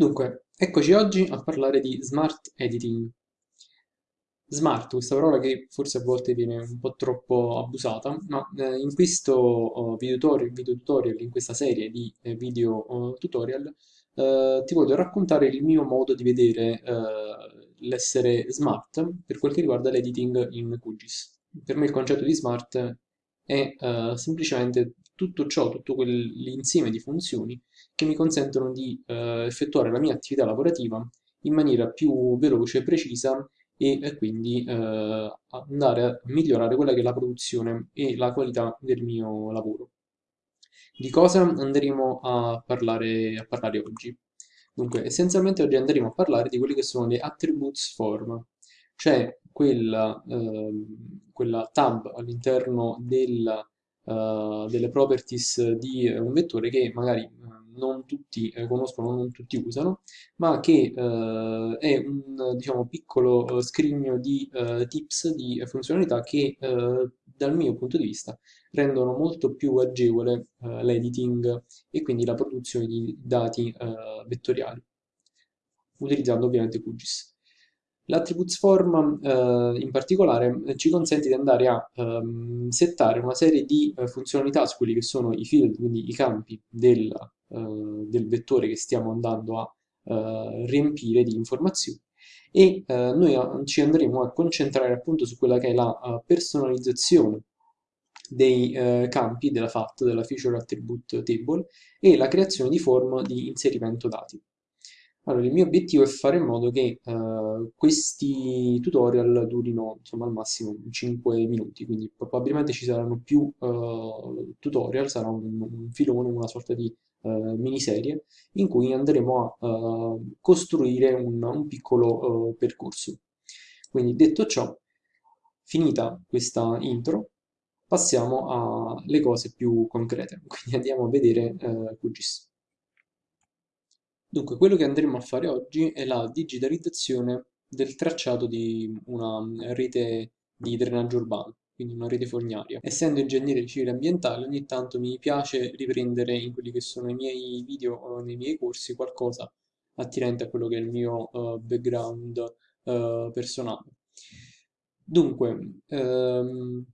Dunque, eccoci oggi a parlare di smart editing. Smart, questa parola che forse a volte viene un po' troppo abusata, ma eh, in questo oh, video tutorial, in questa serie di eh, video oh, tutorial, eh, ti voglio raccontare il mio modo di vedere eh, l'essere smart per quel che riguarda l'editing in QGIS. Per me il concetto di smart è eh, semplicemente tutto ciò, tutto quell'insieme di funzioni che mi consentono di eh, effettuare la mia attività lavorativa in maniera più veloce e precisa e, quindi eh, andare a migliorare quella che è la produzione e la qualità del mio lavoro. Di cosa andremo a parlare, a parlare oggi? Dunque, essenzialmente oggi andremo a parlare di quelle che sono le attributes form, cioè quella, eh, quella tab all'interno del, uh, delle properties di un vettore che magari non tutti eh, conoscono, non tutti usano, ma che eh, è un diciamo, piccolo eh, scrigno di tips, di funzionalità che dal mio punto di vista rendono molto più agevole l'editing e quindi la produzione di dati vettoriali, utilizzando ovviamente QGIS. L'attributes form eh, in particolare ci consente di andare a ehm, settare una serie di eh, funzionalità su quelli che sono i field, quindi i campi del, eh, del vettore che stiamo andando a eh, riempire di informazioni e eh, noi ci andremo a concentrare appunto su quella che è la personalizzazione dei eh, campi della FAT, della Feature Attribute Table, e la creazione di form di inserimento dati. Allora, il mio obiettivo è fare in modo che uh, questi tutorial durino insomma, al massimo 5 minuti, quindi probabilmente ci saranno più uh, tutorial, sarà un, un, filone, una sorta di uh, miniserie in cui andremo a costruire un, un piccolo percorso. Quindi detto ciò, finita questa intro, passiamo alle cose più concrete, quindi andiamo a vedere QGIS. Dunque, quello che andremo a fare oggi è la digitalizzazione del tracciato di una rete di drenaggio urbano, quindi una rete fognaria. Essendo ingegnere civile ambientale, ogni tanto mi piace riprendere in quelli che sono i miei video o nei miei corsi qualcosa attinente a quello che è il mio uh, background uh, personale. Dunque, um,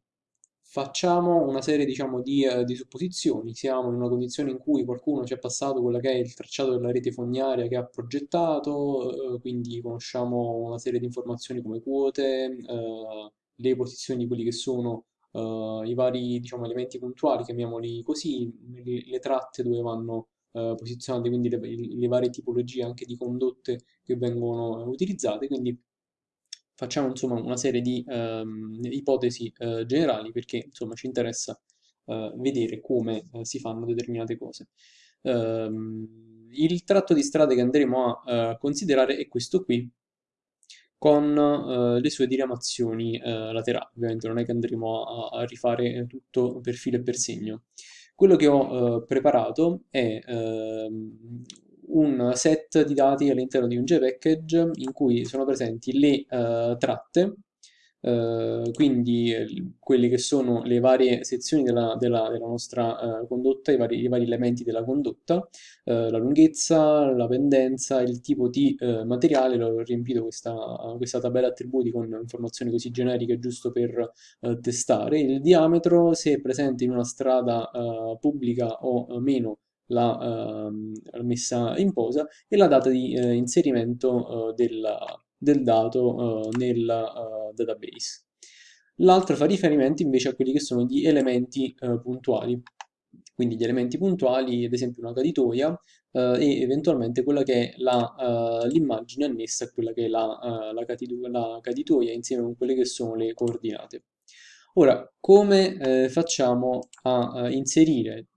facciamo una serie diciamo, di, eh, di, supposizioni, siamo in una condizione in cui qualcuno ci ha passato quella che è il tracciato della rete fognaria che ha progettato, eh, quindi conosciamo una serie di informazioni come quote, eh, le posizioni di quelli che sono eh, i vari diciamo, elementi puntuali, chiamiamoli così, le, le tratte dove vanno eh, posizionate, quindi le, le varie tipologie anche di condotte che vengono utilizzate, quindi facciamo insomma una serie di ehm, ipotesi eh, generali perché insomma ci interessa eh, vedere come eh, si fanno determinate cose. Ehm, il tratto di strade che andremo a eh, considerare è questo qui con eh, le sue diramazioni eh, laterali, ovviamente non è che andremo a, a, rifare tutto per filo e per segno. Quello che ho preparato è ehm, un set di dati all'interno di un JPackage in cui sono presenti le uh, tratte, uh, quindi eh, quelle che sono le varie sezioni della, della, della nostra uh, condotta, i vari, i vari, elementi della condotta, la lunghezza, la pendenza, il tipo di materiale, l'ho riempito questa, questa, tabella attributi con informazioni così generiche giusto per testare, il diametro se è presente in una strada pubblica o meno la eh, messa in posa e la data di eh, inserimento eh, del, dato eh, nel eh, database. L'altro fa riferimento invece a quelli che sono gli elementi eh, puntuali, quindi gli elementi puntuali, ad esempio una caditoia, e eventualmente quella che è l'immagine annessa a quella che è la, la, la caditoia insieme con quelle che sono le coordinate. Ora, come eh, facciamo a, a, inserire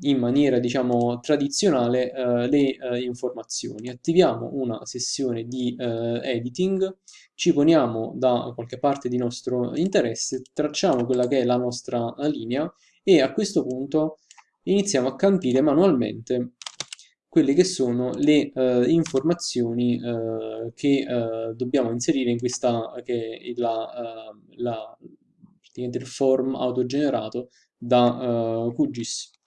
in maniera diciamo tradizionale eh, le eh, informazioni. Attiviamo una sessione di eh, editing, ci poniamo da qualche parte di nostro interesse, tracciamo quella che è la nostra linea e a questo punto iniziamo a campire manualmente quelle che sono le eh, informazioni eh, che eh, dobbiamo inserire in questa che è la, la, il form autogenerato da QGIS.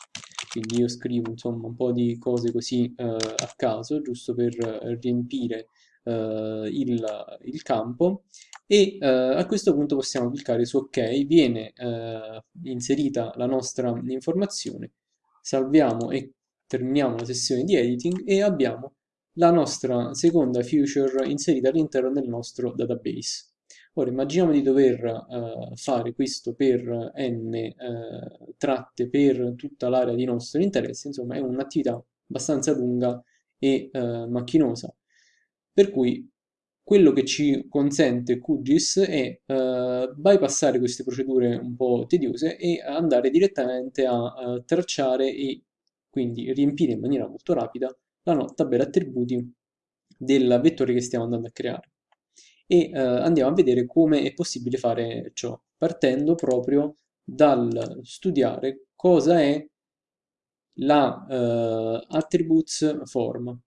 Quindi io scrivo insomma un po' di cose così eh, a caso, giusto per riempire eh, il, il, campo e eh, a questo punto possiamo cliccare su ok, viene eh, inserita la nostra informazione, salviamo e terminiamo la sessione di editing e abbiamo la nostra seconda feature inserita all'interno del nostro database. Ora immaginiamo di dover uh, fare questo per n uh, tratte per tutta l'area di nostro interesse, insomma è un'attività abbastanza lunga e uh, macchinosa, per cui quello che ci consente QGIS è bypassare queste procedure un po' tediose e andare direttamente a tracciare e quindi riempire in maniera molto rapida la tabella attributi del vettore che stiamo andando a creare e eh, andiamo a vedere come è possibile fare ciò, partendo proprio dal studiare cosa è la eh, attributes form.